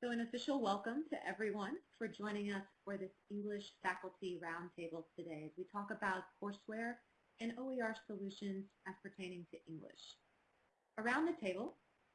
So an official welcome to everyone for joining us for this English Faculty Roundtable today as we talk about courseware and OER solutions as pertaining to English. Around the table,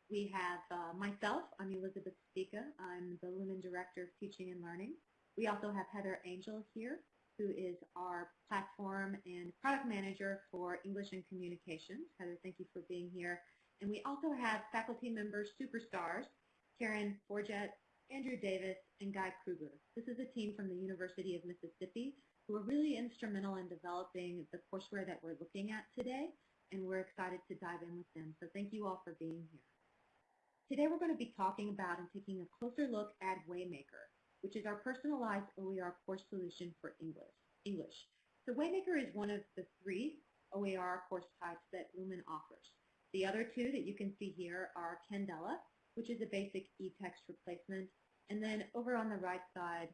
we have uh, myself, I'm Elizabeth Spica, I'm the Lumen Director of Teaching and Learning. We also have Heather Angel here, who is our platform and product manager for English and Communications. Heather, thank you for being here. And we also have faculty members superstars Karen Forgette, Andrew Davis, and Guy Krueger. This is a team from the University of Mississippi who are really instrumental in developing the courseware that we're looking at today, and we're excited to dive in with them. So thank you all for being here. Today we're going to be talking about and taking a closer look at Waymaker, which is our personalized OER course solution for English. English. So Waymaker is one of the three OER course types that Lumen offers. The other two that you can see here are Candela, which is a basic e-text replacement. And then over on the right side,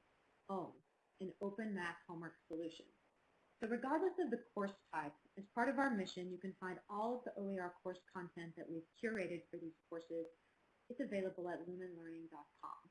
OHM, an open math homework solution. So regardless of the course type, as part of our mission, you can find all of the OER course content that we've curated for these courses. It's available at lumenlearning.com.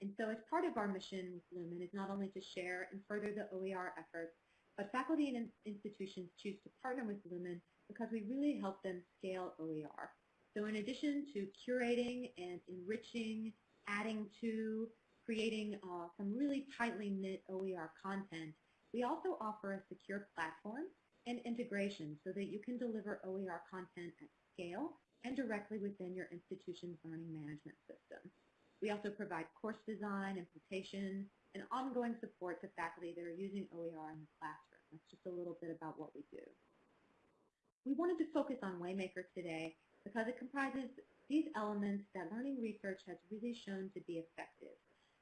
And so as part of our mission with Lumen is not only to share and further the OER efforts, but faculty and institutions choose to partner with Lumen because we really help them scale OER. So in addition to curating and enriching, adding to, creating uh, some really tightly knit OER content, we also offer a secure platform and integration so that you can deliver OER content at scale and directly within your institution's learning management system. We also provide course design, implementation, and ongoing support to faculty that are using OER in the classroom. That's just a little bit about what we do. We wanted to focus on Waymaker today because it comprises these elements that learning research has really shown to be effective.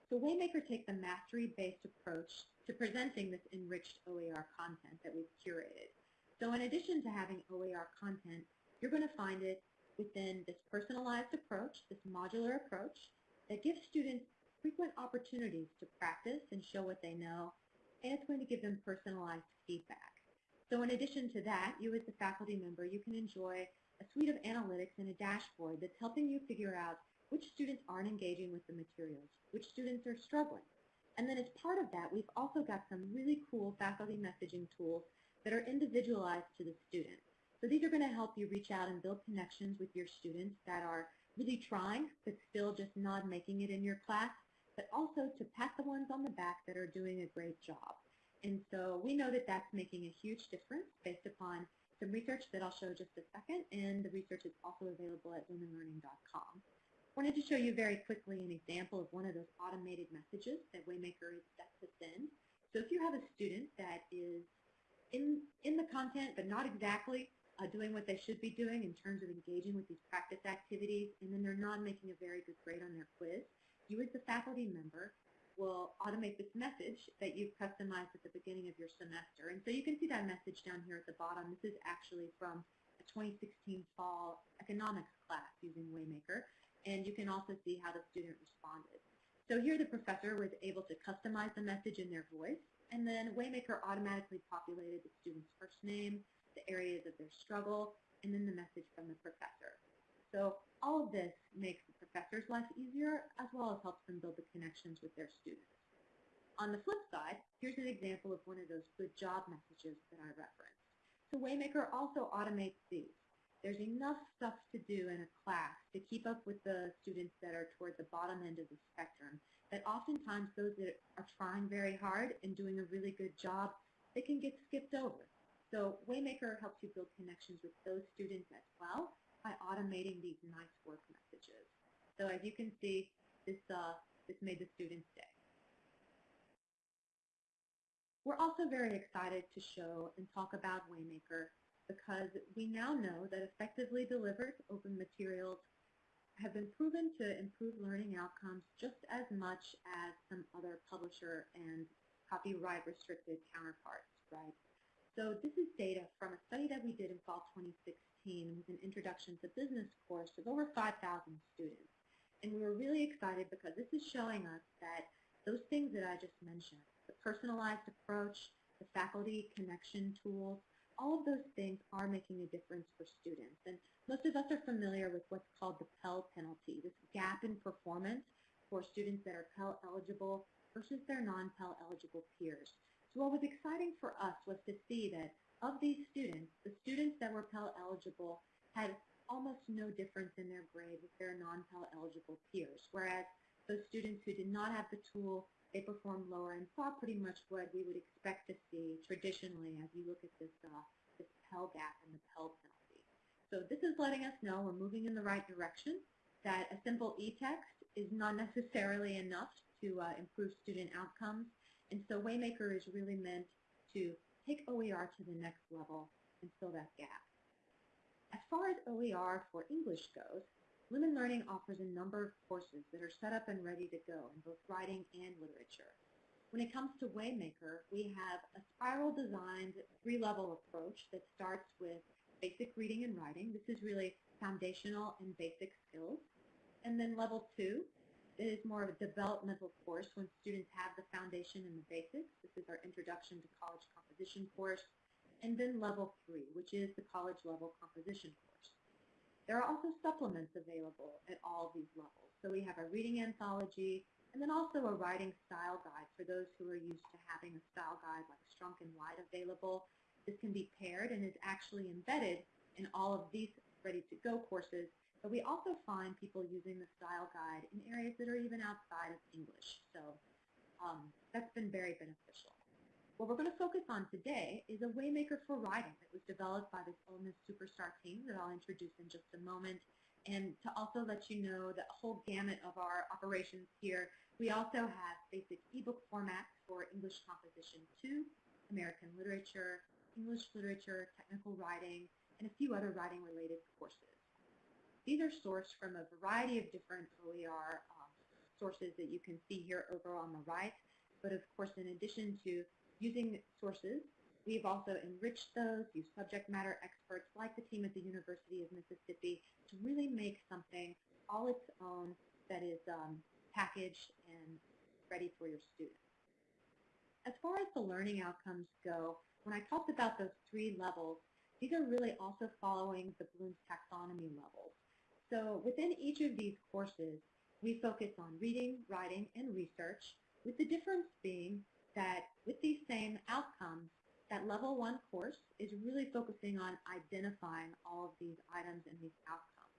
So Waymaker takes a mastery-based approach to presenting this enriched OER content that we've curated. So in addition to having OER content, you're going to find it within this personalized approach, this modular approach, that gives students frequent opportunities to practice and show what they know, and it's going to give them personalized feedback. So in addition to that, you as the faculty member, you can enjoy a suite of analytics and a dashboard that's helping you figure out which students aren't engaging with the materials, which students are struggling. And then as part of that, we've also got some really cool faculty messaging tools that are individualized to the student. So these are going to help you reach out and build connections with your students that are really trying but still just not making it in your class, but also to pat the ones on the back that are doing a great job. And so we know that that's making a huge difference based upon some research that I'll show just a second, and the research is also available at lumenlearning.com. wanted to show you very quickly an example of one of those automated messages that Waymaker is set to send. So if you have a student that is in, in the content but not exactly uh, doing what they should be doing in terms of engaging with these practice activities, and then they're not making a very good grade on their quiz, you as the faculty member will automate this message that you've customized at the beginning of your semester. And so you can see that message down here at the bottom. This is actually from a 2016 fall economics class using Waymaker. And you can also see how the student responded. So here the professor was able to customize the message in their voice, and then Waymaker automatically populated the student's first name, the areas of their struggle, and then the message from the professor. So all of this makes professor's life easier as well as helps them build the connections with their students. On the flip side, here's an example of one of those good job messages that I referenced. So Waymaker also automates these. There's enough stuff to do in a class to keep up with the students that are toward the bottom end of the spectrum that oftentimes those that are trying very hard and doing a really good job, they can get skipped over. So Waymaker helps you build connections with those students as well by automating these nice work messages. So as you can see, this, uh, this made the students' day. We're also very excited to show and talk about Waymaker because we now know that effectively delivered open materials have been proven to improve learning outcomes just as much as some other publisher and copyright restricted counterparts, right? So this is data from a study that we did in fall 2016 with an Introduction to Business course of over 5,000 students. And we were really excited because this is showing us that those things that I just mentioned, the personalized approach, the faculty connection tools, all of those things are making a difference for students. And most of us are familiar with what's called the Pell penalty, this gap in performance for students that are Pell eligible versus their non-Pell eligible peers. So what was exciting for us was to see that of these students, the students that were Pell eligible had almost no difference in their grade with their non-Pell eligible peers, whereas those students who did not have the tool, they performed lower and saw pretty much what we would expect to see traditionally as you look at this, uh, this Pell gap and the Pell penalty. So this is letting us know we're moving in the right direction, that a simple e-text is not necessarily enough to uh, improve student outcomes, and so Waymaker is really meant to take OER to the next level and fill that gap. As far as OER for English goes, Lumen Learning offers a number of courses that are set up and ready to go in both writing and literature. When it comes to Waymaker, we have a spiral designed three-level approach that starts with basic reading and writing. This is really foundational and basic skills. And then level two is more of a developmental course when students have the foundation and the basics. This is our Introduction to College Composition course. And then level three, which is the college level composition course. There are also supplements available at all these levels. So we have a reading anthology, and then also a writing style guide for those who are used to having a style guide like Strunk and White available. This can be paired and is actually embedded in all of these ready-to-go courses but we also find people using the style guide in areas that are even outside of English. So um, that's been very beneficial. What we're going to focus on today is a Waymaker for writing that was developed by this Ole Miss Superstar team that I'll introduce in just a moment. And to also let you know the whole gamut of our operations here, we also have basic ebook formats for English Composition 2, American Literature, English Literature, Technical Writing, and a few other writing-related courses. These are sourced from a variety of different OER um, sources that you can see here over on the right. But of course, in addition to using sources, we've also enriched those, used subject matter experts like the team at the University of Mississippi to really make something all its own that is um, packaged and ready for your students. As far as the learning outcomes go, when I talked about those three levels, these are really also following the Bloom's taxonomy levels. So within each of these courses, we focus on reading, writing, and research, with the difference being that with these same outcomes, that level one course is really focusing on identifying all of these items and these outcomes.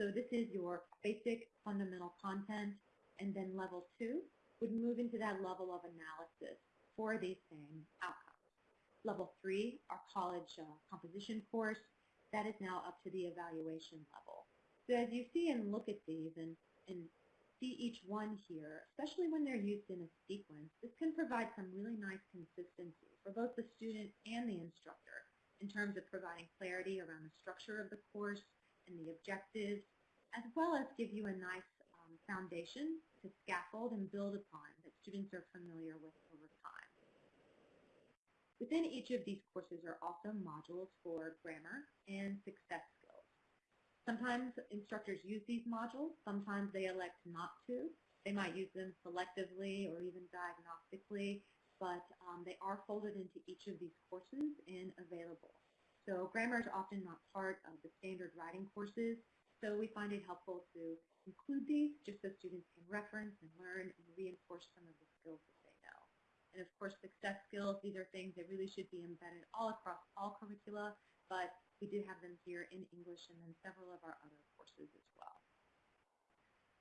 So this is your basic fundamental content, and then level two would move into that level of analysis for these same outcomes. Level three, our college uh, composition course, that is now up to the evaluation level. So as you see and look at these and, and see each one here, especially when they're used in a sequence, this can provide some really nice consistency for both the student and the instructor in terms of providing clarity around the structure of the course and the objectives, as well as give you a nice um, foundation to scaffold and build upon that students are familiar with over time. Within each of these courses are also modules for grammar and success Sometimes instructors use these modules. Sometimes they elect not to. They might use them selectively or even diagnostically, but um, they are folded into each of these courses and available. So grammar is often not part of the standard writing courses, so we find it helpful to include these just so students can reference and learn and reinforce some of the skills that they know. And of course, success skills, these are things that really should be embedded all across all curricula, but we do have them here in English and then several of our other courses as well.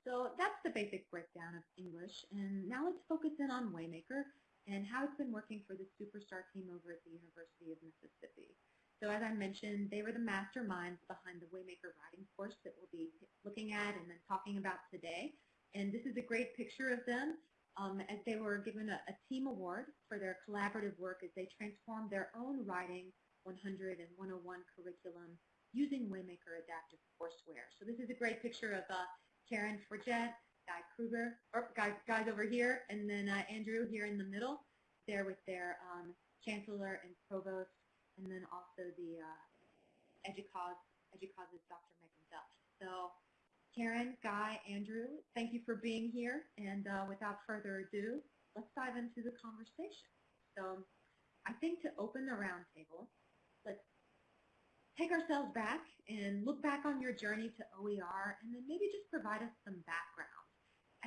So that's the basic breakdown of English. And now let's focus in on Waymaker and how it's been working for the Superstar team over at the University of Mississippi. So as I mentioned, they were the masterminds behind the Waymaker writing course that we'll be looking at and then talking about today. And this is a great picture of them um, as they were given a, a team award for their collaborative work as they transformed their own writing 100 and 101 curriculum using Waymaker Adaptive Courseware. So this is a great picture of uh, Karen Forgette, Guy Krueger, or guys, guys over here, and then uh, Andrew here in the middle, there with their um, chancellor and provost, and then also the uh, EDUCAUSE, EDUCAUSE's Dr. Megan Duff. So Karen, Guy, Andrew, thank you for being here, and uh, without further ado, let's dive into the conversation. So I think to open the roundtable, let's take ourselves back and look back on your journey to OER and then maybe just provide us some background.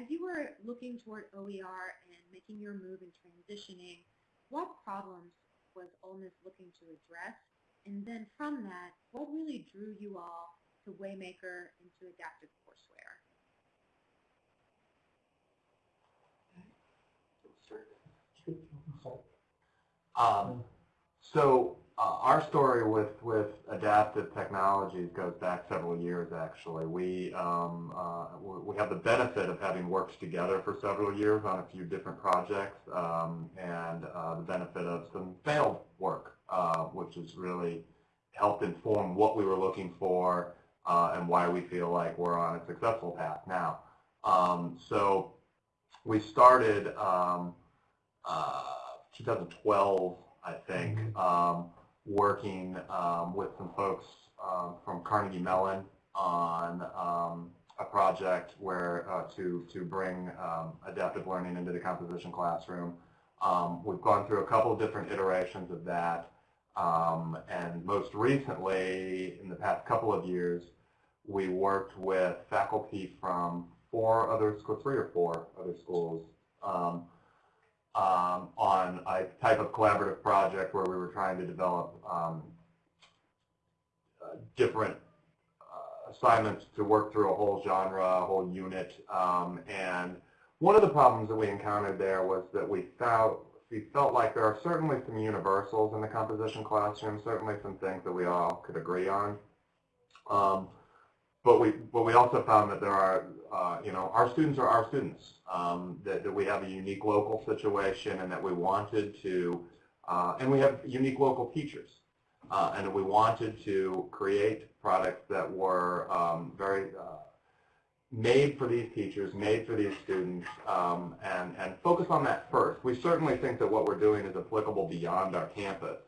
as you were looking toward OER and making your move and transitioning, what problems was Ole looking to address? And then from that, what really drew you all to Waymaker and to adaptive courseware? Um, so uh, our story with, with adaptive technologies goes back several years actually. We, um, uh, we have the benefit of having worked together for several years on a few different projects um, and uh, the benefit of some failed work, uh, which has really helped inform what we were looking for uh, and why we feel like we're on a successful path now. Um, so we started um, uh, 2012, I think, um, working um, with some folks um, from Carnegie Mellon on um, a project where uh, to to bring um, adaptive learning into the composition classroom. Um, we've gone through a couple of different iterations of that, um, and most recently, in the past couple of years, we worked with faculty from four other schools, three or four other schools, um, um, on a type of collaborative project where we were trying to develop um, uh, different uh, assignments to work through a whole genre, a whole unit. Um, and one of the problems that we encountered there was that we felt, we felt like there are certainly some universals in the composition classroom, certainly some things that we all could agree on. But we but we also found that there are uh, you know our students are our students. Um, that, that we have a unique local situation and that we wanted to uh, and we have unique local teachers. Uh, and we wanted to create products that were um, very uh, made for these teachers, made for these students, um, and, and focus on that first. We certainly think that what we're doing is applicable beyond our campus,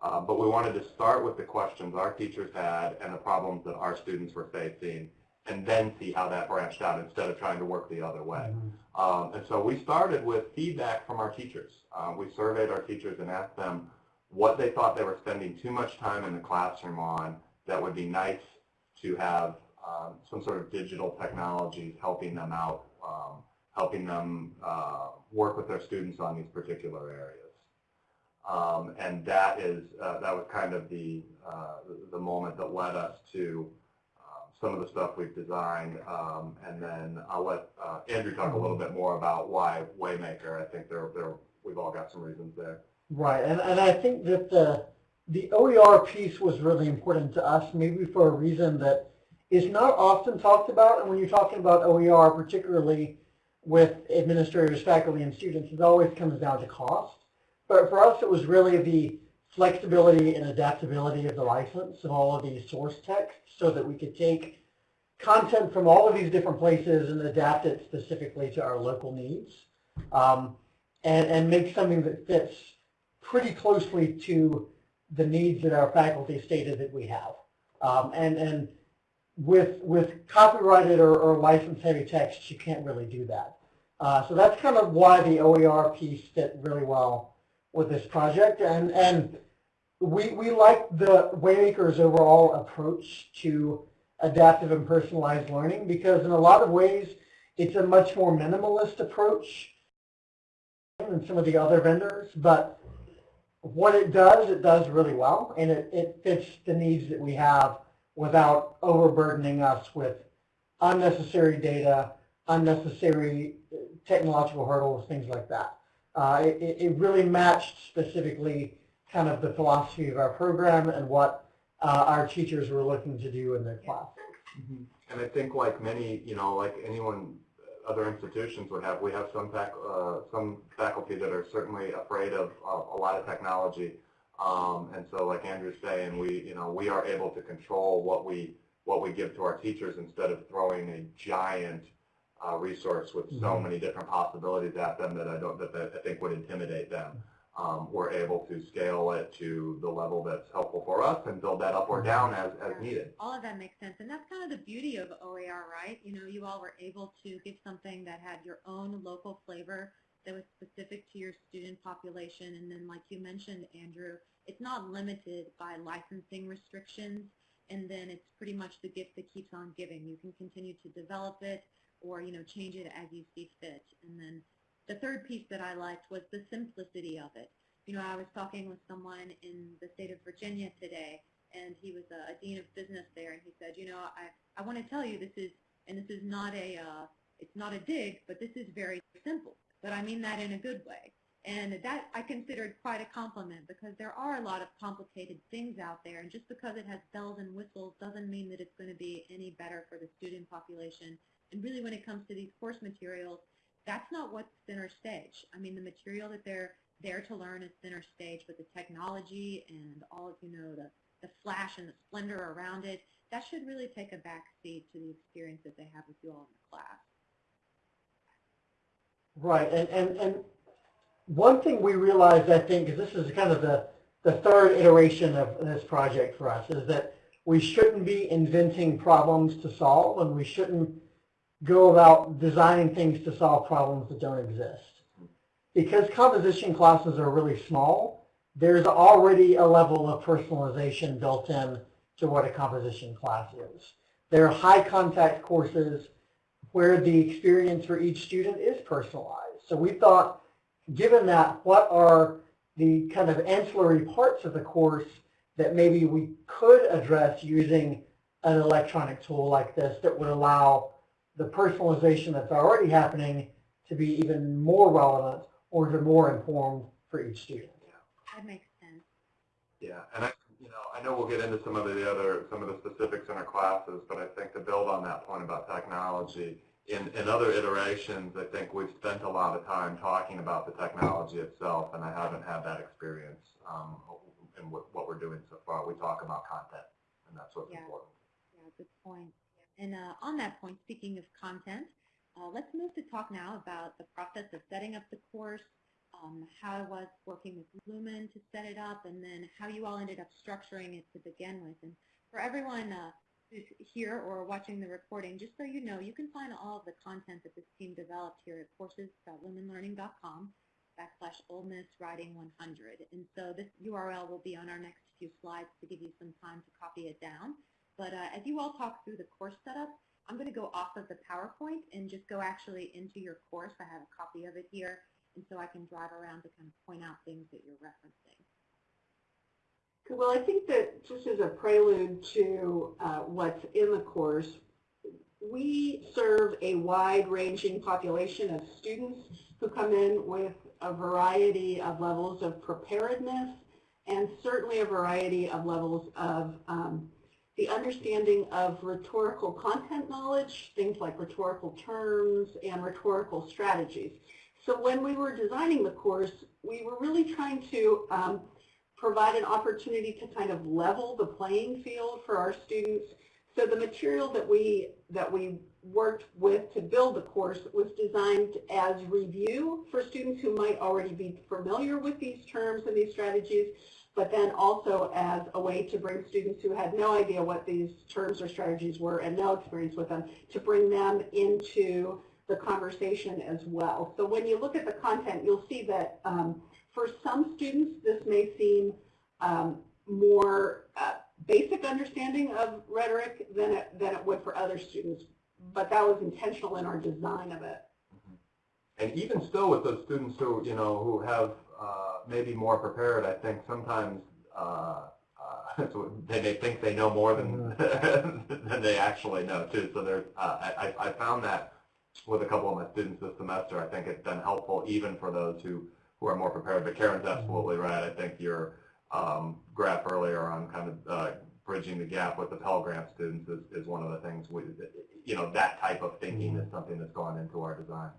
uh, but we wanted to start with the questions our teachers had and the problems that our students were facing and then see how that branched out instead of trying to work the other way. Mm -hmm. um, and so we started with feedback from our teachers. Uh, we surveyed our teachers and asked them what they thought they were spending too much time in the classroom on that would be nice to have um, some sort of digital technologies helping them out, um, helping them uh, work with their students on these particular areas. Um, and that is uh, that was kind of the uh, the moment that led us to uh, some of the stuff we've designed. Um, and then I'll let uh, Andrew talk a little bit more about why Waymaker. I think there there we've all got some reasons there. Right, and and I think that the the OER piece was really important to us, maybe for a reason that is not often talked about. And when you're talking about OER, particularly with administrators, faculty, and students, it always comes down to cost. But for us, it was really the flexibility and adaptability of the license and all of these source texts so that we could take content from all of these different places and adapt it specifically to our local needs um, and, and make something that fits pretty closely to the needs that our faculty stated that we have. Um, and, and with, with copyrighted or, or license-heavy text, you can't really do that. Uh, so that's kind of why the OER piece fit really well with this project. And, and we, we like the Waymaker's overall approach to adaptive and personalized learning because in a lot of ways it's a much more minimalist approach than some of the other vendors. But what it does, it does really well, and it, it fits the needs that we have without overburdening us with unnecessary data, unnecessary technological hurdles, things like that. Uh, it, it, really matched specifically kind of the philosophy of our program and what uh, our teachers were looking to do in their class. Mm -hmm. And I think like many, you know, like anyone, other institutions would have, we have some fac uh, some faculty that are certainly afraid of a lot of technology. Um, and so like Andrew's saying, we, you know, we are able to control what we, what we give to our teachers instead of throwing a giant uh, resource with so mm-hmm. many different possibilities at them that I don't that, that I think would intimidate them. Um, we're able to scale it to the level that's helpful for us and build that up or down as, as needed. All of that makes sense. And that's kind of the beauty of OER, right? You know, you all were able to give something that had your own local flavor that was specific to your student population. And then like you mentioned, Andrew, it's not limited by licensing restrictions and then it's pretty much the gift that keeps on giving. You can continue to develop it or, you know, change it as you see fit. And then the third piece that I liked was the simplicity of it. You know, I was talking with someone in the state of Virginia today, and he was a, a dean of business there, and he said, you know, I, I want to tell you this is, and this is not a, uh, it's not a dig, but this is very simple. But I mean that in a good way. And that I considered quite a compliment because there are a lot of complicated things out there, and just because it has bells and whistles doesn't mean that it's going to be any better for the student population. And really when it comes to these course materials, that's not what's center stage. I mean, the material that they're there to learn is center stage, but the technology and all of, you know, the, the flash and the splendor around it, that should really take a back seat to the experience that they have with you all in the class. Right, and, and, and one thing we realized, I think, is this is kind of the, the third iteration of this project for us, is that we shouldn't be inventing problems to solve, and we shouldn't go about designing things to solve problems that don't exist. Because composition classes are really small, there's already a level of personalization built in to what a composition class is. They're high contact courses where the experience for each student is personalized. So we thought, given that, what are the kind of ancillary parts of the course that maybe we could address using an electronic tool like this that would allow the personalization that's already happening to be even more relevant or even more informed for each student. That makes sense. Yeah, and I, you know, I know we'll get into some of the other, some of the specifics in our classes, but I think to build on that point about technology, in, in other iterations, I think we've spent a lot of time talking about the technology itself, and I haven't had that experience um, in what, what we're doing so far. We talk about content, and that's what's Yeah. important. Yeah, good point. And uh, on that point, speaking of content, uh, let's move to talk now about the process of setting up the course, um, how I was working with Lumen to set it up, and then how you all ended up structuring it to begin with. And for everyone uh, who's here or watching the recording, just so you know, you can find all of the content that this team developed here at courses.lumenlearning.com backslash Writing 100. And so this URL will be on our next few slides to give you some time to copy it down. But uh, as you all talk through the course setup, I'm going to go off of the PowerPoint and just go actually into your course. I have a copy of it here, and so I can drive around to kind of point out things that you're referencing. Well, I think that just as a prelude to uh, what's in the course, we serve a wide-ranging population of students who come in with a variety of levels of preparedness and certainly a variety of levels of um, the understanding of rhetorical content knowledge, things like rhetorical terms and rhetorical strategies. So when we were designing the course, we were really trying to um, provide an opportunity to kind of level the playing field for our students. So the material that we that we worked with to build the course was designed as review for students who might already be familiar with these terms and these strategies, but then also as a way to bring students who had no idea what these terms or strategies were and no experience with them, to bring them into the conversation as well. So when you look at the content, you'll see that um, for some students, this may seem um, more uh, basic understanding of rhetoric than it, than it would for other students, but that was intentional in our design of it. And even still with those students who, you know, who have uh, maybe more prepared, I think sometimes uh, uh, they may think they know more than than they actually know too. So there's, uh, I, I found that with a couple of my students this semester. I think it's been helpful even for those who, who are more prepared. But Karen's absolutely right. I think your um, graph earlier on kind of uh, bridging the gap with the Pell Grant students is, is one of the things we, you know, that type of thinking is something that's gone into our design.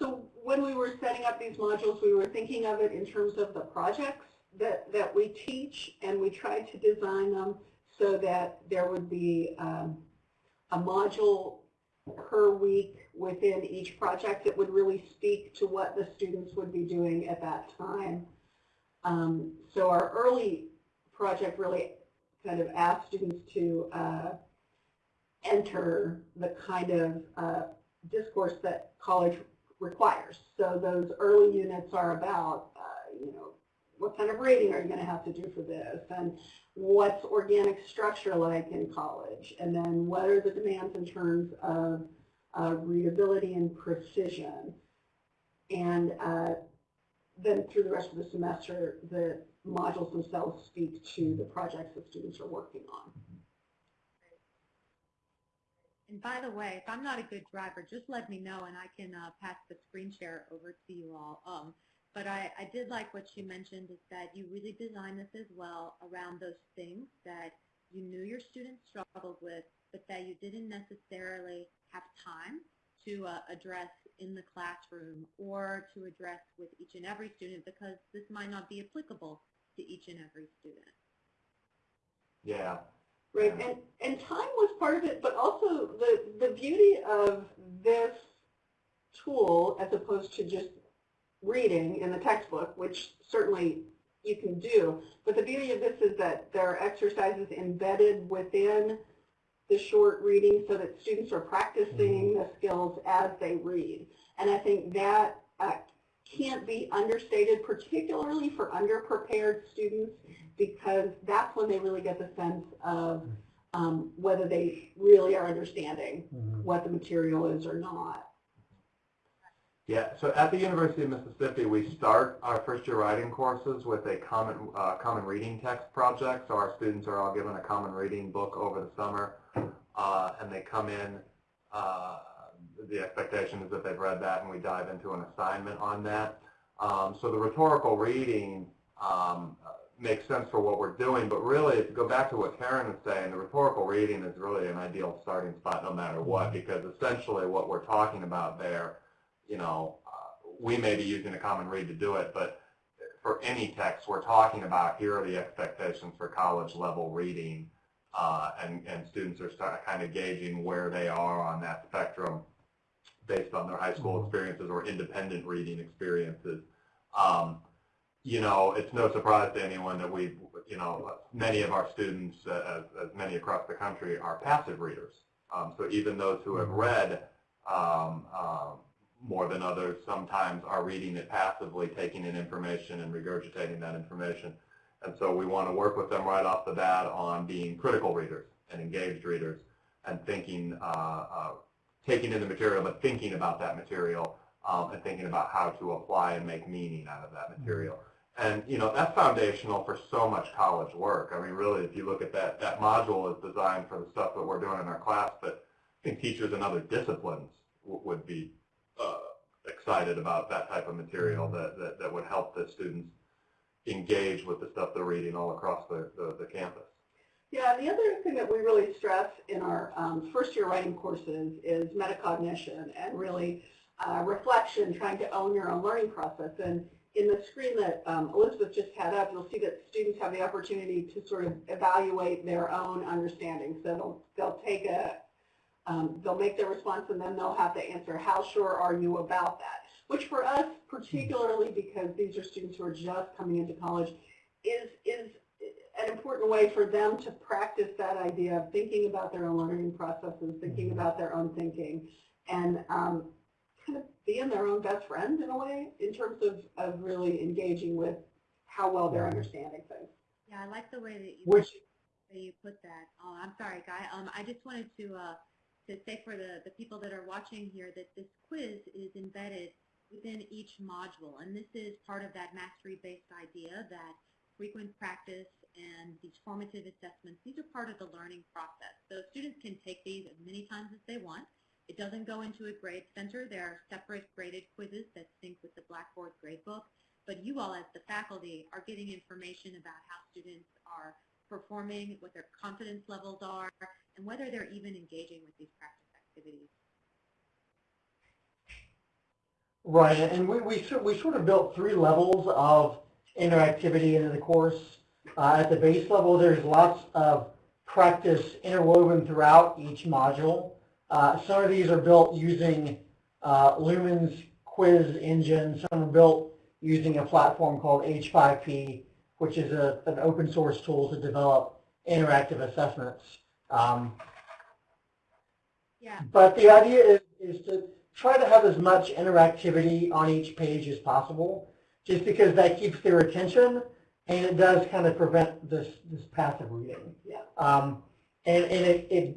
So when we were setting up these modules, we were thinking of it in terms of the projects that, that we teach, and we tried to design them so that there would be um, a module per week within each project that would really speak to what the students would be doing at that time. Um, so our early project really kind of asked students to uh, enter the kind of uh, discourse that college requires. So those early units are about, uh, you know, what kind of rating are you going to have to do for this? And what's organic structure like in college? And then what are the demands in terms of uh, readability and precision? And uh, then through the rest of the semester, the modules themselves speak to the projects that students are working on. And by the way, if I'm not a good driver, just let me know and I can uh, pass the screen share over to you all. Um, but I, I did like what you mentioned is that you really designed this as well around those things that you knew your students struggled with, but that you didn't necessarily have time to uh, address in the classroom or to address with each and every student because this might not be applicable to each and every student. Yeah. Right, and, and time was part of it, but also the, the beauty of this tool as opposed to just reading in the textbook, which certainly you can do, but the beauty of this is that there are exercises embedded within the short reading so that students are practicing the skills as they read. And I think that uh, can't be understated, particularly for underprepared students, because that's when they really get the sense of um, whether they really are understanding Mhm. what the material is or not. Yeah, so at the University of Mississippi, we start our first year writing courses with a common, uh, common reading text project. So our students are all given a common reading book over the summer, uh, and they come in, uh, the expectation is that they've read that and we dive into an assignment on that. Um, so the rhetorical reading um, makes sense for what we're doing, but really, if you go back to what Karen was saying, the rhetorical reading is really an ideal starting spot no matter what, because essentially what we're talking about there you know, uh, we may be using a common read to do it, but for any text, we're talking about here are the expectations for college level reading, uh, and, and students are start, kind of gauging where they are on that spectrum based on their high school experiences or independent reading experiences. Um, you know, it's no surprise to anyone that we, you know, many of our students, uh, as, as many across the country, are passive readers. Um, so even those who have read um, um, more than others sometimes are reading it passively, taking in information and regurgitating that information. And so we want to work with them right off the bat on being critical readers and engaged readers and thinking, uh, uh, taking in the material, but thinking about that material um, and thinking about how to apply and make meaning out of that material. And, you know, that's foundational for so much college work. I mean, really, if you look at that, that module is designed for the stuff that we're doing in our class, but I think teachers in other disciplines w- would be uh, excited about that type of material that, that, that would help the students engage with the stuff they're reading all across the, the, the campus. Yeah, the other thing that we really stress in our um, first year writing courses is metacognition and really uh, reflection, trying to own your own learning process. And in the screen that um, Elizabeth just had up, you'll see that students have the opportunity to sort of evaluate their own understanding. So they'll, they'll take a, um, they'll make their response and then they'll have to answer, how sure are you about that? Which for us, particularly because these are students who are just coming into college, is, is an important way for them to practice that idea of thinking about their own learning processes, thinking about their own thinking, and um, kind of being their own best friend in a way in terms of, of really engaging with how well they're understanding things. Yeah, I like the way that you Which, way you put that. Oh, I'm sorry, Guy. Um, I just wanted to uh, to say for the, the people that are watching here that this quiz is embedded within each module, and this is part of that mastery-based idea that frequent practice and these formative assessments, these are part of the learning process. So students can take these as many times as they want. It doesn't go into a grade center. There are separate graded quizzes that sync with the Blackboard gradebook, but you all as the faculty are getting information about how students are performing, what their confidence levels are, and whether they're even engaging with these practice activities. right, and we, we, we sort of built three levels of interactivity into the course. Uh, at the base level, there's lots of practice interwoven throughout each module. Uh, some of these are built using uh, Lumen's quiz engine. Some are built using a platform called H5P, which is a, an open source tool to develop interactive assessments. Um, Yeah, but the idea is, is to try to have as much interactivity on each page as possible, just because that keeps their attention and it does kind of prevent this, this passive reading. Yeah. Um, and and it, it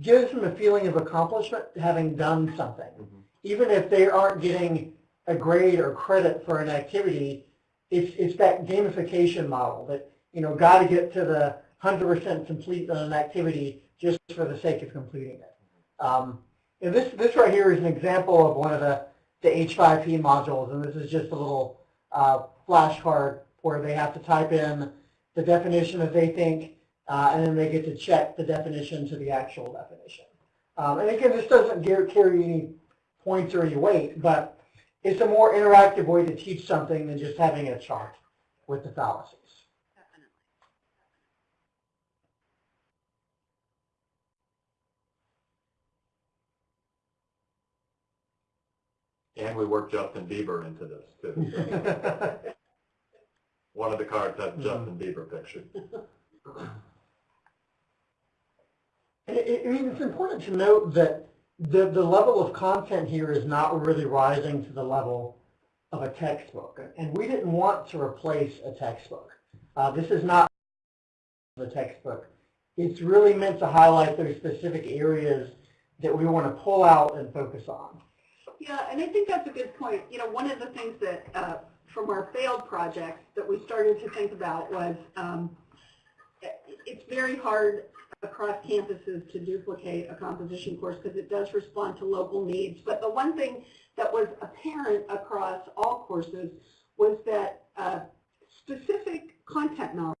gives them a feeling of accomplishment having done something. Mhm. Even if they aren't getting a grade or credit for an activity, it's, it's that gamification model that, you know, got to get to the 100% complete on an activity just for the sake of completing it. Um, and this, this right here is an example of one of the, the H5P modules, and this is just a little uh, flashcard where they have to type in the definition that they think, uh, and then they get to check the definition to the actual definition. Um, and again, this doesn't carry any points or any weight, but it's a more interactive way to teach something than just having a chart with the fallacies. And we worked Justin Bieber into this too. so. One of the cards has Justin Bieber picture. I I mean, it's important to note that the, the level of content here is not really rising to the level of a textbook. And we didn't want to replace a textbook. Uh, this is not the textbook. It's really meant to highlight those specific areas that we want to pull out and focus on. Yeah, and I think that's a good point. You know, one of the things that uh, from our failed projects that we started to think about was um, it's very hard across campuses to duplicate a composition course because it does respond to local needs. But the one thing that was apparent across all courses was that uh, specific content knowledge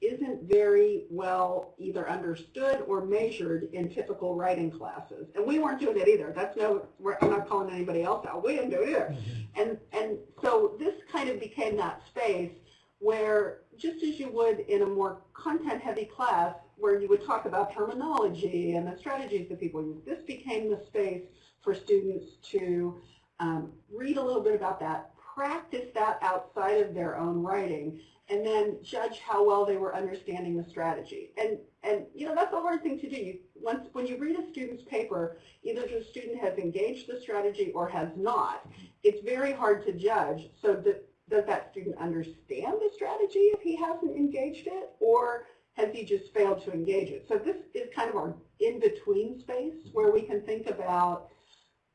isn't very well either understood or measured in typical writing classes. And we weren't doing it either. That's no, we're, I'm not calling anybody else out. We didn't do it either. And, and so this kind of became that space where just as you would in a more content-heavy class where you would talk about terminology and the strategies that people use, this became the space for students to um, read a little bit about that, practice that outside of their own writing, and then judge how well they were understanding the strategy. And, and you know, that's a hard thing to do. You, once, when you read a student's paper, either the student has engaged the strategy or has not. It's very hard to judge. So the, does that student understand the strategy if he hasn't engaged it, or has he just failed to engage it? So this is kind of our in-between space where we can think about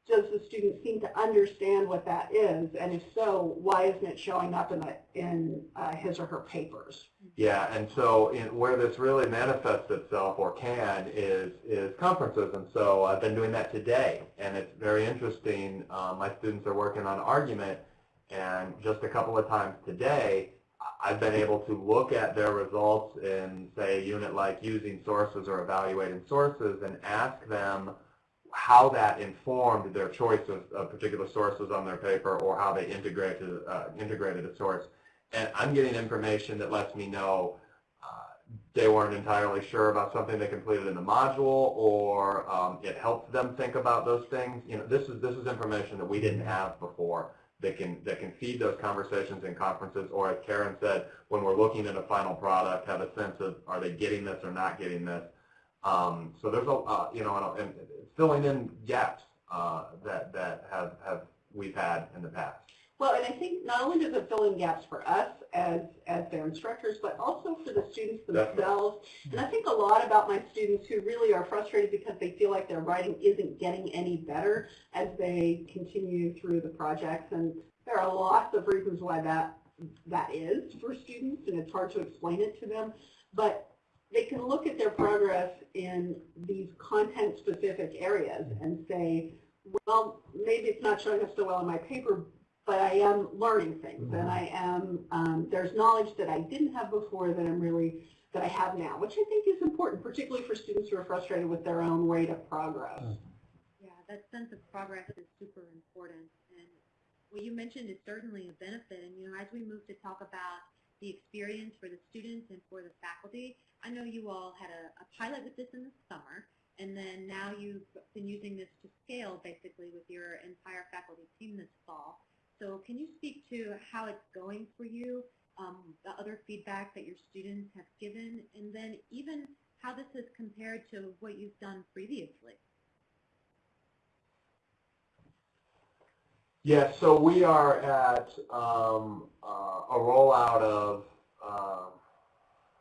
does the student seem to understand what that is, and if so, why isn't it showing up in, the, in uh, his or her papers? Yeah, and so in, where this really manifests itself or can is is conferences, and so I've been doing that today, and it's very interesting. Um, my students are working on argument, and just a couple of times today, I've been able to look at their results in say a unit like using sources or evaluating sources, and ask them how that informed their choice of, of particular sources on their paper, or how they integrated uh, integrated a source and I'm getting information that lets me know uh, they weren't entirely sure about something they completed in the module, or um, it helped them think about those things. You know, this is this is information that we didn't have before that can that can feed those conversations in conferences, or as Karen said, when we're looking at a final product, have a sense of are they getting this or not getting this. Um, so there's a uh, you know and, and filling in gaps uh, that that have have we've had in the past. Well, and I think not only does it fill in gaps for us as, as their instructors, but also for the students Definitely. themselves. And I think a lot about my students who really are frustrated because they feel like their writing isn't getting any better as they continue through the projects. And there are lots of reasons why that, that is for students, and it's hard to explain it to them. But they can look at their progress in these content-specific areas and say, well, maybe it's not showing up so well in my paper, but I am learning things, and I am, um, there's knowledge that I didn't have before that I'm really, that I have now, which I think is important, particularly for students who are frustrated with their own rate of progress. Yeah, that sense of progress is super important. And what you mentioned is certainly a benefit. And, you know, as we move to talk about the experience for the students and for the faculty, I know you all had a, a pilot with this in the summer. And then now you've been using this to scale basically with your entire faculty team this fall. So can you speak to how it's going for you, um, the other feedback that your students have given, and then even how this is compared to what you've done previously? Yeah, so we are at um, uh, a rollout of, uh,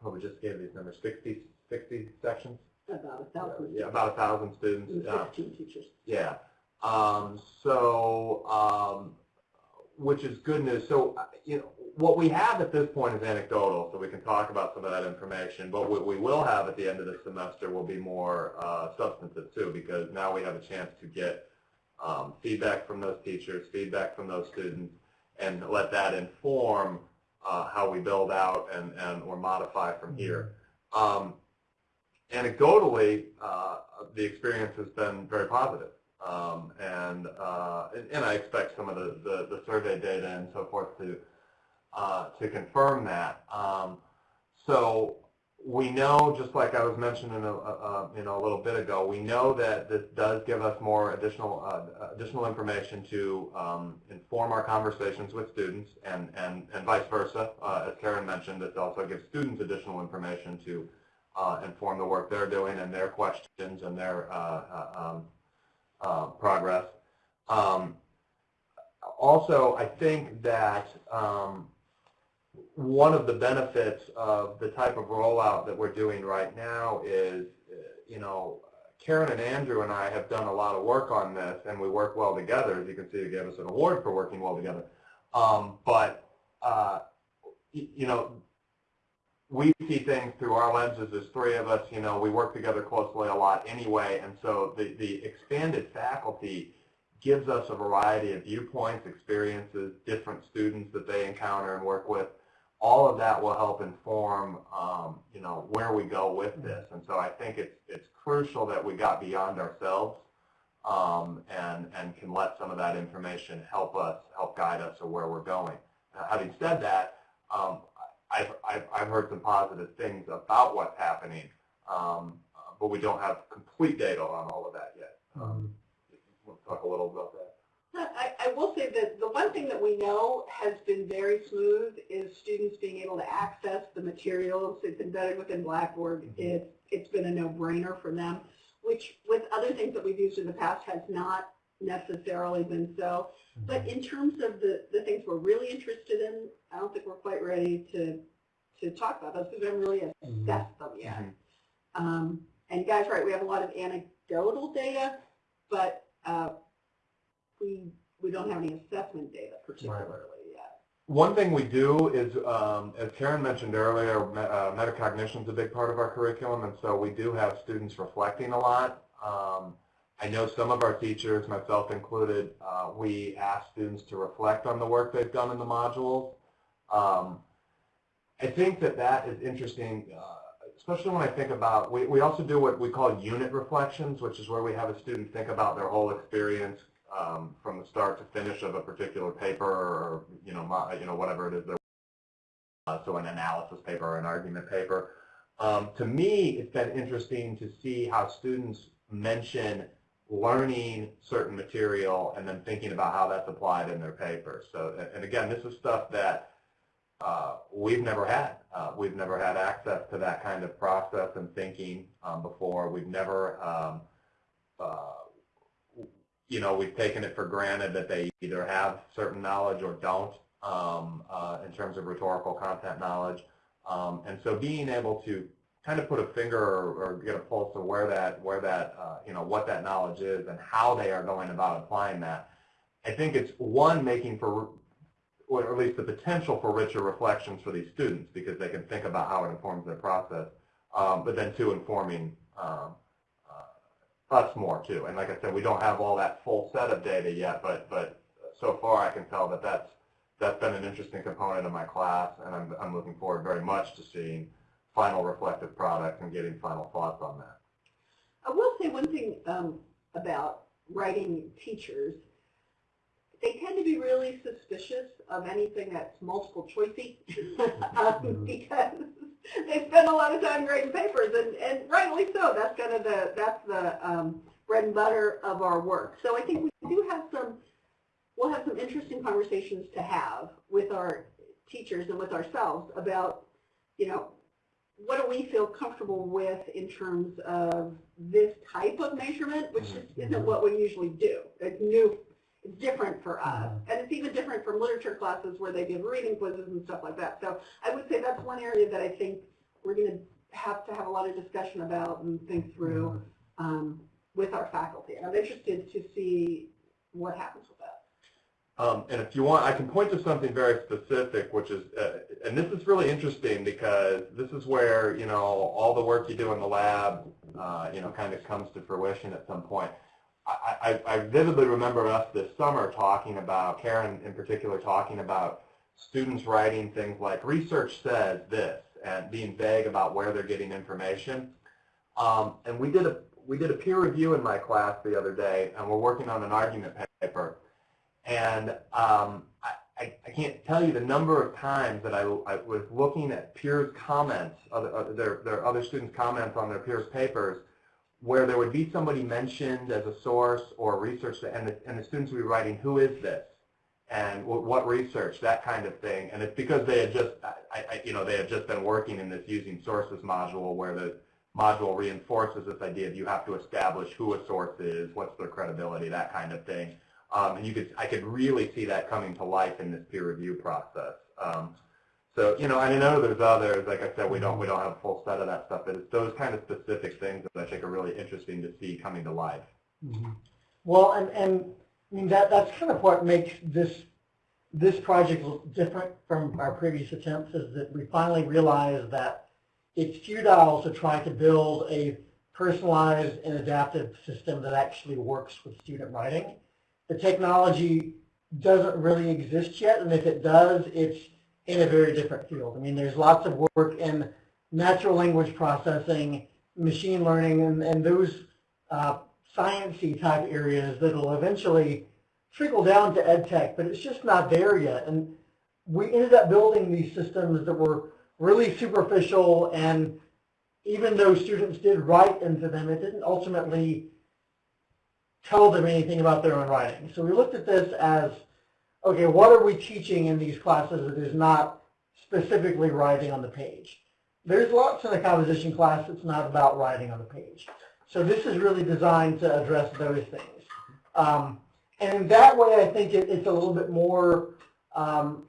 what we just gave these numbers, 60, 60 sections? About a thousand. Yeah, about a thousand and students. uh, Fifteen teachers. Yeah. Um, so, um, which is good news. So, uh, you know, what we have at this point is anecdotal, so we can talk about some of that information. But what we will have at the end of the semester will be more uh, substantive too, because now we have a chance to get um, feedback from those teachers, feedback from those students, and let that inform uh, how we build out and, and or modify from here. Um, anecdotally, uh, the experience has been very positive. Um, and, uh, and, and I expect some of the, the, the survey data and so forth to, uh, to confirm that. Um, so we know, just like I was mentioning a, a, you know, a little bit ago, we know that this does give us more additional, uh, additional information to um, inform our conversations with students and, and, and vice versa. Uh, as Karen mentioned, it also gives students additional information to uh, inform the work they're doing and their questions and their uh, uh, um, uh, progress. Um, also, I think that um, one of the benefits of the type of rollout that we're doing right now is, you know, Karen and Andrew and I have done a lot of work on this, and we work well together. As you can see, they gave us an award for working well together. Um, but, uh, you know, we see things through our lenses. There's three of us, you know, we work together closely a lot anyway, and so the, the expanded faculty gives us a variety of viewpoints, experiences, different students that they encounter and work with. All of that will help inform, um, you know, where we go with this. And so I think it's, it's crucial that we got beyond ourselves um, and, and can let some of that information help us, help guide us to where we're going. Now, having said that, um, I've, I've, I've heard some positive things about what's happening, um, but we don't have complete data on all of that yet. Um, we'll talk a little about that. I, I will say that the one thing that we know has been very smooth is students being able to access the materials. It's embedded within Blackboard. Mhm. It's, it's been a no-brainer for them, which with other things that we've used in the past has not necessarily been so. But in terms of the, the things we're really interested in, I don't think we're quite ready to, to talk about those because we haven't really assessed them yet. Mhm. Um, and guys, right, we have a lot of anecdotal data, but uh, we, we don't have any assessment data particularly yet. One thing we do is, um, as Karen mentioned earlier, me- uh, metacognition is a big part of our curriculum, and so we do have students reflecting a lot. Um, I know some of our teachers, myself included, uh, we ask students to reflect on the work they've done in the modules. Um, I think that that is interesting, uh, especially when I think about, we, we also do what we call unit reflections, which is where we have a student think about their whole experience um, from the start to finish of a particular paper or, you know, you know whatever it is they're uh, so an analysis paper or an argument paper. Um, to me, it's been interesting to see how students mention learning certain material and then thinking about how that's applied in their paper. So, and- and again, this is stuff that uh, we've never had. Uh, we've never had access to that kind of process and thinking um, before. We've never, um, uh, you know, we've taken it for granted that they either have certain knowledge or don't um, uh, in terms of rhetorical content knowledge. Um, and so being able to kind of put a finger or, or get a pulse of where that, where that, uh, you know, what that knowledge is and how they are going about applying that, I think it's one making for or at least the potential for richer reflections for these students because they can think about how it informs their process, um, but then two, informing um, us more too. And like I said, we don't have all that full set of data yet, but but so far I can tell that that's that's been an interesting component of my class, and I'm I'm looking forward very much to seeing final reflective products and getting final thoughts on that. I will say one thing um, about writing teachers. They tend to be really suspicious of anything that's multiple choicey um, because they spend a lot of time grading papers, and, and rightly so. That's kind of the that's the um, bread and butter of our work. So I think we do have some. We'll have some interesting conversations to have with our teachers and with ourselves about, you know, what do we feel comfortable with in terms of this type of measurement, which is, isn't what we usually do. It's new. Different for us. And it's even different from literature classes where they give reading quizzes and stuff like that. So I would say that's one area that I think we're going to have to have a lot of discussion about and think through um, with our faculty. And I'm interested to see what happens with that. Um, and if you want, I can point to something very specific, which is, uh, and this is really interesting because this is where, you know, all the work you do in the lab, uh, you know, kind of comes to fruition at some point. I, I, vividly remember us this summer talking about, Karen in particular, talking about students writing things like, research says this, and being vague about where they're getting information. Um, and we did a we did a peer review in my class the other day, and we're working on an argument paper. And um, I, I can't tell you the number of times that I, I was looking at peers' comments, other, other, their, their other students' comments on their peers' papers, where there would be somebody mentioned as a source or research, and the, and the students would be writing, who is this? And what, research, that kind of thing. And it's because they had just, I, I, you know, they had just been working in this using sources module where the module reinforces this idea that you have to establish who a source is, what's their credibility, that kind of thing. Um, and you could, I could really see that coming to life in this peer review process. Um, so, you know, and I know there's others, like I said, we don't, we don't have a full set of that stuff, but it's those kind of specific things that I think are really interesting to see coming to life. Mhm. Well, and, and I mean, that, that's kind of what makes this, this project different from our previous attempts is that we finally realized that it's futile to try to build a personalized and adaptive system that actually works with student writing. The technology doesn't really exist yet, and if it does, it's in a very different field. I mean, there's lots of work in natural language processing, machine learning, and, and those uh, type areas that will eventually trickle down to ed tech, but it's just not there yet. And we ended up building these systems that were really superficial and even though students did write into them, it didn't ultimately tell them anything about their own writing. So we looked at this as, okay, what are we teaching in these classes that is not specifically writing on the page? There's lots in the composition class that's not about writing on the page. So this is really designed to address those things. Um, and that way, I think it, it's a little bit more um,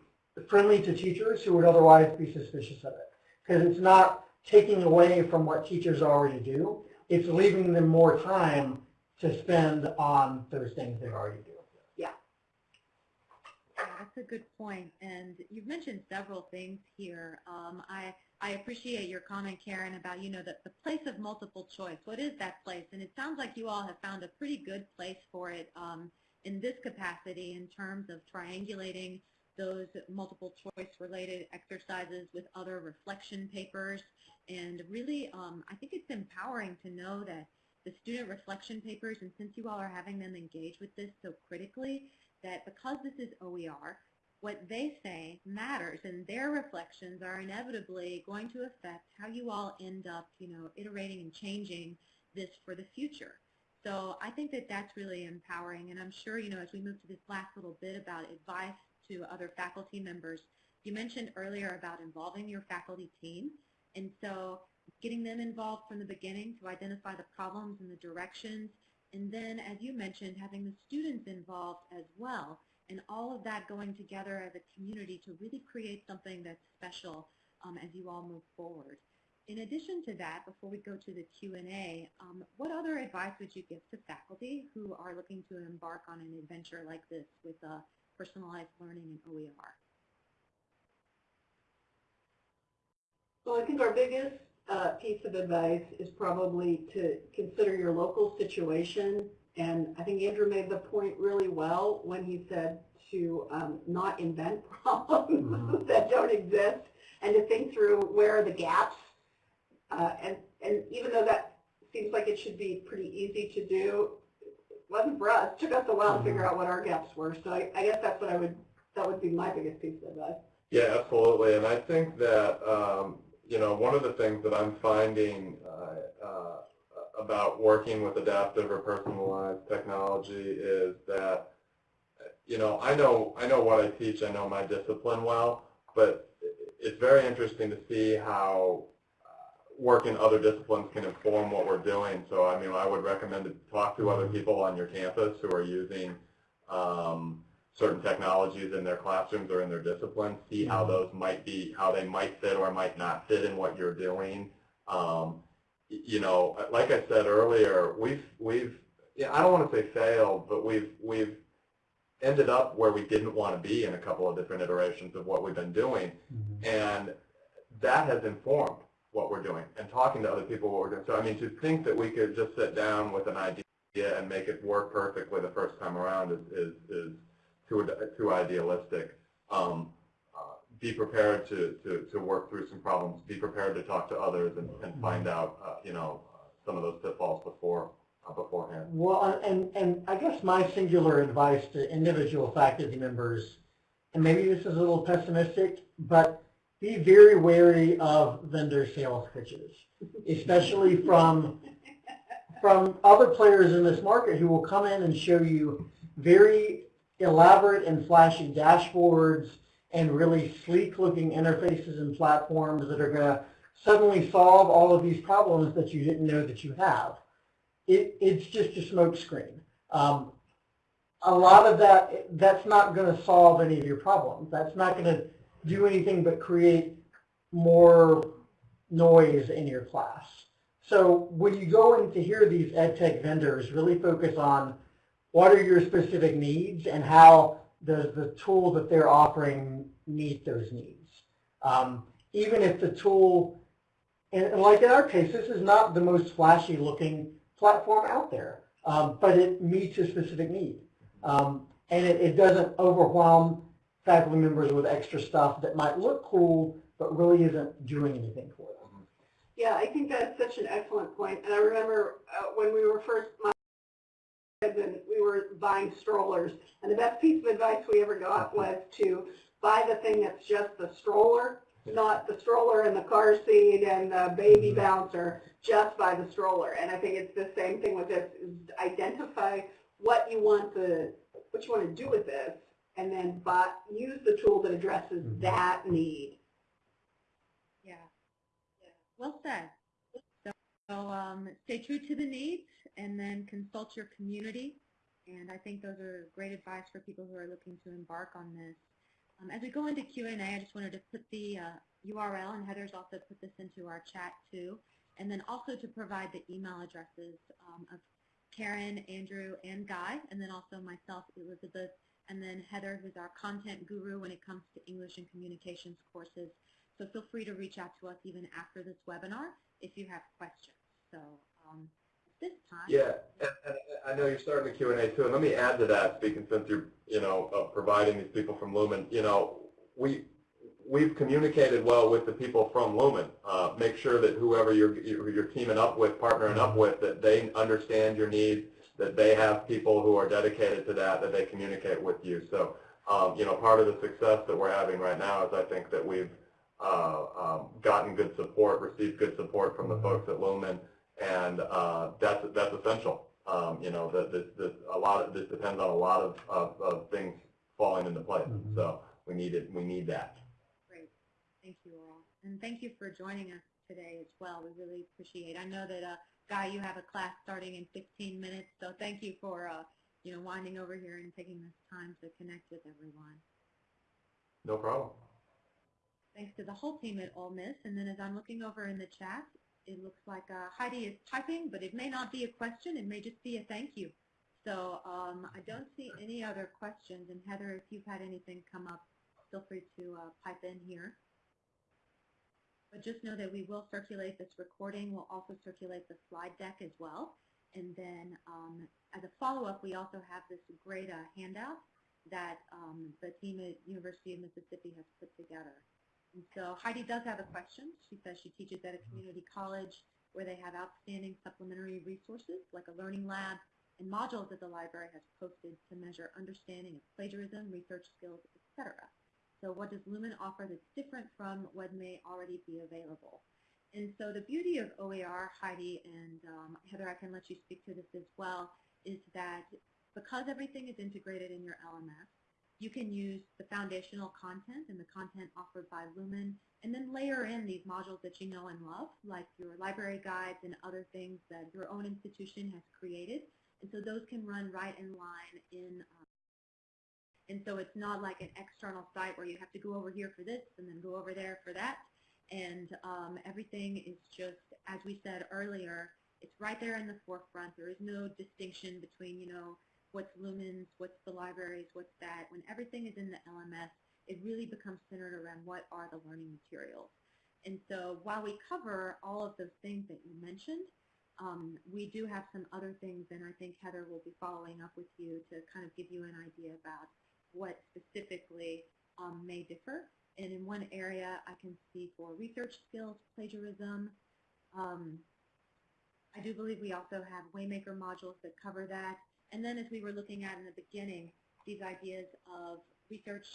friendly to teachers who would otherwise be suspicious of it. Because it's not taking away from what teachers already do. It's leaving them more time to spend on those things they already do. That's a good point. And you've mentioned several things here. Um, I, I appreciate your comment, Karen, about, you know, the, the place of multiple choice. What is that place? And it sounds like you all have found a pretty good place for it um, in this capacity in terms of triangulating those multiple choice related exercises with other reflection papers. And really, um, I think it's empowering to know that the student reflection papers, and since you all are having them engage with this so critically, that because this is OER, what they say matters, and their reflections are inevitably going to affect how you all end up, you know, iterating and changing this for the future. So I think that that's really empowering, and I'm sure, you know, as we move to this last little bit about advice to other faculty members. You mentioned earlier about involving your faculty team, and so getting them involved from the beginning to identify the problems and the directions, and then, as you mentioned, having the students involved as well, and all of that going together as a community to really create something that's special um, as you all move forward. In addition to that, before we go to the Q&A, um, what other advice would you give to faculty who are looking to embark on an adventure like this with personalized learning in OER? Well, I think our biggest uh, piece of advice is probably to consider your local situation. And I think Andrew made the point really well when he said to um, not invent problems mm -hmm. that don't exist and to think through where are the gaps. Uh, and, and even though that seems like it should be pretty easy to do, it wasn't for us. It took us a while to figure out what our gaps were. So I, I guess that's what I would, that would be my biggest piece of advice. Yeah, absolutely. And I think that, um, you know, one of the things that I'm finding uh, uh, about working with adaptive or personalized technology is that, you know, I know, I know what I teach, I know my discipline well, but it's very interesting to see how work in other disciplines can inform what we're doing. So I mean, I would recommend to talk to other people on your campus who are using um, certain technologies in their classrooms or in their discipline, see how those might be, how they might fit or might not fit in what you're doing. Um, you know, like I said earlier, we've we've yeah, I don't want to say failed, but we've we've ended up where we didn't want to be in a couple of different iterations of what we've been doing, and that has informed what we're doing and talking to other people what we're doing. So I mean, to think that we could just sit down with an idea and make it work perfectly the first time around is is, is too too idealistic. Um, uh, be prepared to, to, to work through some problems. Be prepared to talk to others and, and find out, uh, you know, some of those pitfalls before uh, beforehand. Well, and, and I guess my singular advice to individual faculty members, and maybe this is a little pessimistic, but be very wary of vendor sales pitches, especially from, from other players in this market who will come in and show you very elaborate and flashy dashboards and really sleek looking interfaces and platforms that are going to suddenly solve all of these problems that you didn't know that you have it, it's just a smoke screen. Um, a lot of that, that's not going to solve any of your problems. That's not going to do anything but create more noise in your class. So when you go in to hear these ed tech vendors really focus on what are your specific needs and how does the tool that they're offering meet those needs. Um, even if the tool, and like in our case, this is not the most flashy looking platform out there, um, but it meets a specific need. Um, and it, it doesn't overwhelm faculty members with extra stuff that might look cool, but really isn't doing anything for them. Yeah, I think that's such an excellent point. And I remember uh, when we were first, my we were buying strollers, and the best piece of advice we ever got was to buy the thing that's just the stroller, not the stroller and the car seat and the baby bouncer, just buy the stroller. And I think it's the same thing with this, is identify what you want the, what you want to do with this, and then buy, use the tool that addresses Mhm. that need. Yeah. yeah. Well said. So, so um, stay true to the needs and then consult your community. And I think those are great advice for people who are looking to embark on this. Um, as we go into Q&A, I just wanted to put the uh, URL, and Heather's also put this into our chat too, and then also to provide the email addresses um, of Karen, Andrew, and Guy, and then also myself, Elizabeth, and then Heather, who's our content guru when it comes to English and communications courses. So feel free to reach out to us even after this webinar if you have questions. So um, this time, Yeah, and, and I know you're starting the Q and A too, and let me add to that, speaking since you're, you know, uh, providing these people from Lumen, you know, we, we've communicated well with the people from Lumen. Uh, make sure that whoever you're, you're you're teaming up with, partnering up with, that they understand your needs, that they have people who are dedicated to that, that they communicate with you. So, um, you know, part of the success that we're having right now is I think that we've uh, um, gotten good support, received good support from the folks at Lumen, and uh, that's that's essential. Um, you know, that this, this a lot of this depends on a lot of, of, of things falling into place. Mhm. So we need it. We need that. Great. Thank you all. And thank you for joining us today as well. We really appreciate it. I know that, uh, Guy, you have a class starting in 15 minutes, so thank you for, uh, you know, winding over here and taking this time to connect with everyone. No problem. Thanks to the whole team at Ole Miss. And then as I'm looking over in the chat, it looks like uh, Heidi is typing, but it may not be a question. It may just be a thank you. So um, I don't see any other questions. And Heather, if you've had anything come up, feel free to uh, pipe in here. But just know that we will circulate this recording. We'll also circulate the slide deck as well. And then um, as a follow-up, we also have this great uh, handout that um, the team at University of Mississippi has put together. And so Heidi does have a question. She says she teaches at a community college where they have outstanding supplementary resources like a learning lab and modules that the library has posted to measure understanding of plagiarism, research skills, etc. So what does Lumen offer that's different from what may already be available? And so the beauty of OER, Heidi and um, Heather, I can let you speak to this as well, is that because everything is integrated in your LMS, you can use the foundational content and the content offered by Lumen and then layer in these modules that you know and love, like your library guides and other things that your own institution has created. And so those can run right in line in uh, And so it's not like an external site where you have to go over here for this and then go over there for that. And um, everything is just, as we said earlier, it's right there in the forefront. There is no distinction between, you know, what's Lumens, what's the libraries, what's that. When everything is in the LMS, it really becomes centered around what are the learning materials. And so while we cover all of those things that you mentioned, um, we do have some other things, and I think Heather will be following up with you to kind of give you an idea about what specifically um, may differ. And in one area, I can see for research skills, plagiarism. Um, I do believe we also have Waymaker modules that cover that. And then as we were looking at in the beginning, these ideas of research,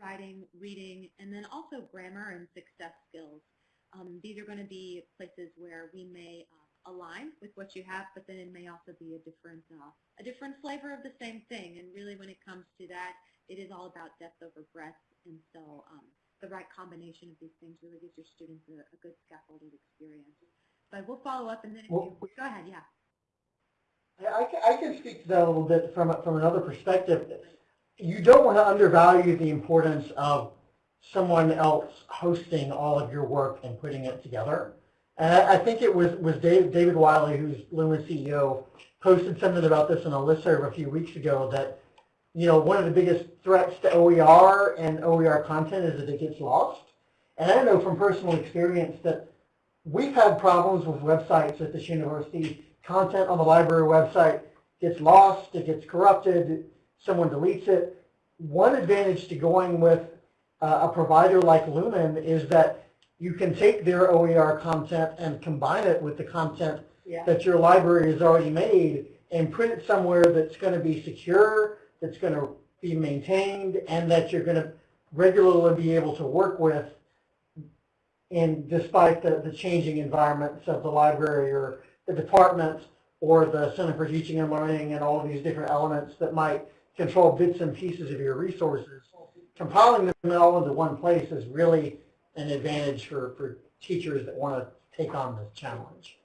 writing, reading, and then also grammar and success skills. Um, these are going to be places where we may uh, align with what you have, but then it may also be a different, uh, a different flavor of the same thing. And really when it comes to that, it is all about depth over breadth. And so um, the right combination of these things really gives your students a, a good scaffolded experience. But we'll follow up and then if Well, you, go ahead, yeah. I, ca- I can speak to that a little bit from, from another perspective. You don't want to undervalue the importance of someone else hosting all of your work and putting it together. And I, I think it was, was Dave, David Wiley, who's Lumen CEO, posted something about this in a listserv a few weeks ago that, you know, one of the biggest threats to OER and OER content is that it gets lost. And I know from personal experience that we've had problems with websites at this university. Content on the library website gets lost, it gets corrupted, someone deletes it. One advantage to going with uh, a provider like Lumen is that you can take their OER content and combine it with the content Yeah. that your library has already made and print it somewhere that's going to be secure, that's going to be maintained, and that you're going to regularly be able to work with in despite the, the changing environments of the library or the department or the Center for Teaching and Learning and all of these different elements that might control bits and pieces of your resources. Compiling them all into one place is really an advantage for, for teachers that want to take on this challenge.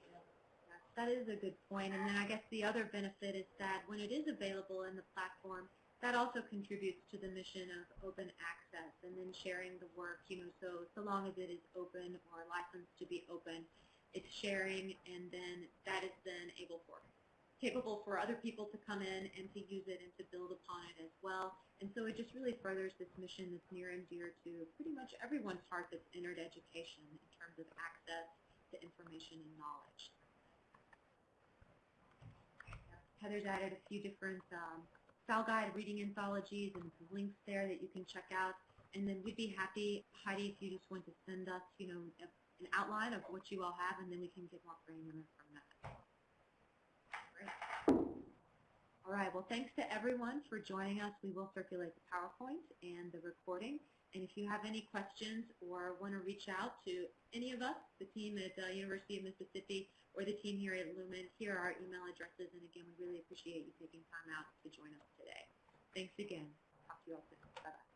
That is a good point. And then I guess the other benefit is that when it is available in the platform, that also contributes to the mission of open access and then sharing the work, you know, so, so long as it is open or licensed to be open, it's sharing and then that is then able for, capable for other people to come in and to use it and to build upon it as well. And so it just really furthers this mission that's near and dear to pretty much everyone's heart that's entered education in terms of access to information and knowledge. Heather's added a few different um, style guide reading anthologies and links there that you can check out. And then we'd be happy, Heidi, if you just want to send us, you know, an outline of what you all have, and then we can get more granular from that. Great. All right. Well, thanks to everyone for joining us. We will circulate the PowerPoint and the recording. And if you have any questions or want to reach out to any of us, the team at uh, University of Mississippi or the team here at Lumen, here are our email addresses. And again, we really appreciate you taking time out to join us today. Thanks again. Talk to you all soon. Bye-bye.